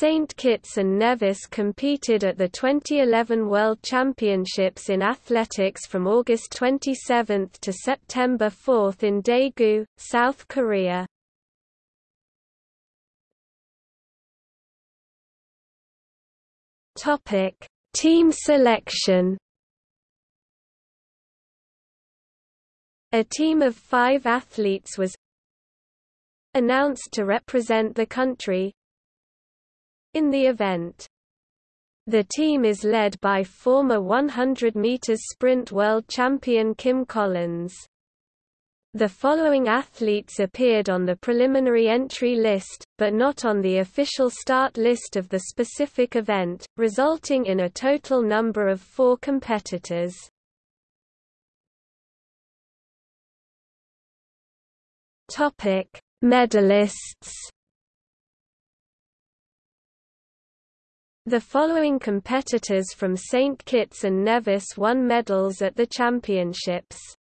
St. Kitts and Nevis competed at the 2011 World Championships in Athletics from August 27 to September 4 in Daegu, South Korea. Team selection A team of five athletes was announced to represent the country in the event. The team is led by former 100 meters sprint world champion Kim Collins. The following athletes appeared on the preliminary entry list, but not on the official start list of the specific event, resulting in a total number of four competitors. Medalists. The following competitors from St. Kitts and Nevis won medals at the championships.